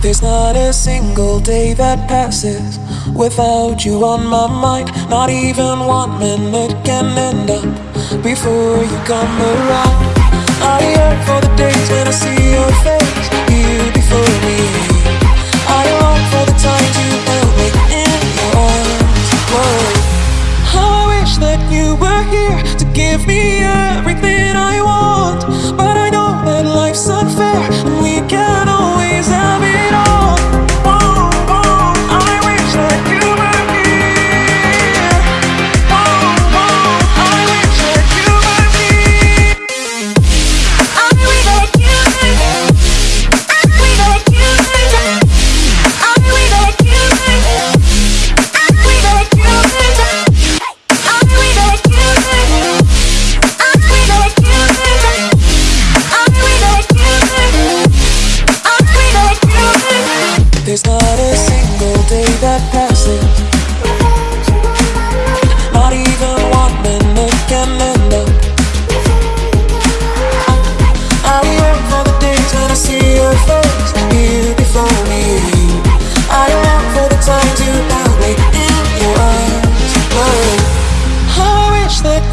There's not a single day that passes without you on my mind. Not even one minute can end up before you come around. I yearn for the days when I see your face here before me. I long for the time to hold me in your arms. Whoa. How I wish that you were here to give me everything I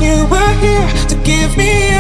you were here to give me